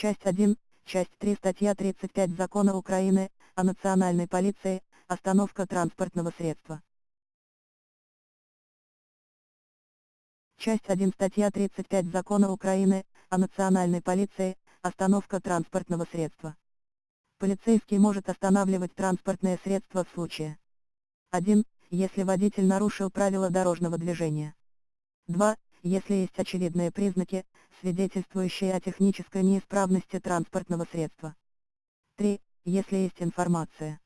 Часть 1, часть 3 статья 35 Закона Украины о национальной полиции, остановка транспортного средства. Часть 1 статья 35 Закона Украины о национальной полиции, остановка транспортного средства. Полицейский может останавливать транспортное средство в случае 1. Если водитель нарушил правила дорожного движения. 2. Если есть очевидные признаки, свидетельствующие о технической неисправности транспортного средства. 3. Если есть информация,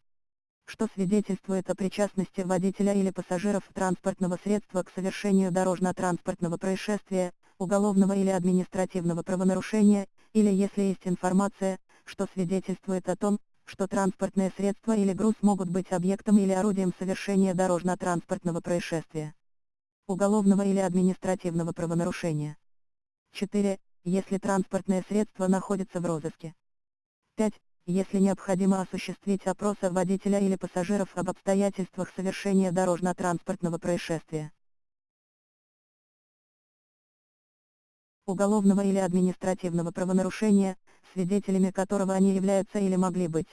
что свидетельствует о причастности водителя или пассажиров транспортного средства к совершению дорожно-транспортного происшествия, уголовного или административного правонарушения, или если есть информация, что свидетельствует о том, что транспортное средство или груз могут быть объектом или орудием совершения дорожно-транспортного происшествия, уголовного или административного правонарушения. 4. Если транспортное средство находится в розыске. 5. Если необходимо осуществить опрос водителя или пассажиров об обстоятельствах совершения дорожно-транспортного происшествия. Уголовного или административного правонарушения, свидетелями которого они являются или могли быть.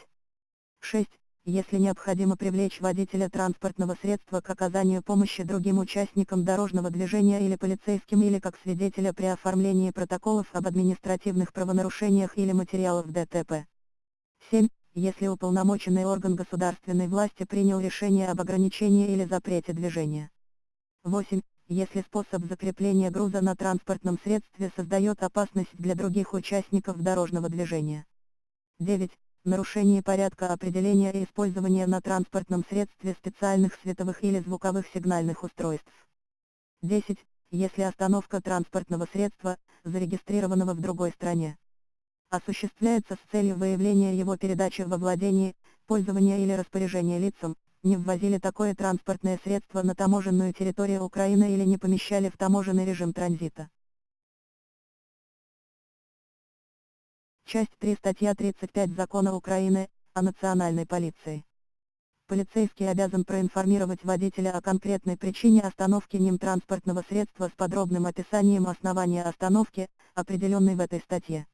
6 если необходимо привлечь водителя транспортного средства к оказанию помощи другим участникам дорожного движения или полицейским или как свидетеля при оформлении протоколов об административных правонарушениях или материалов ДТП. 7. Если уполномоченный орган государственной власти принял решение об ограничении или запрете движения. 8. Если способ закрепления груза на транспортном средстве создает опасность для других участников дорожного движения. 9 нарушение порядка определения и использования на транспортном средстве специальных световых или звуковых сигнальных устройств. 10. Если остановка транспортного средства, зарегистрированного в другой стране, осуществляется с целью выявления его передачи во владение, пользование или распоряжение лицам, не ввозили такое транспортное средство на таможенную территорию Украины или не помещали в таможенный режим транзита. Часть 3 статья 35 Закона Украины о национальной полиции. Полицейский обязан проинформировать водителя о конкретной причине остановки ним транспортного средства с подробным описанием основания остановки, определенной в этой статье.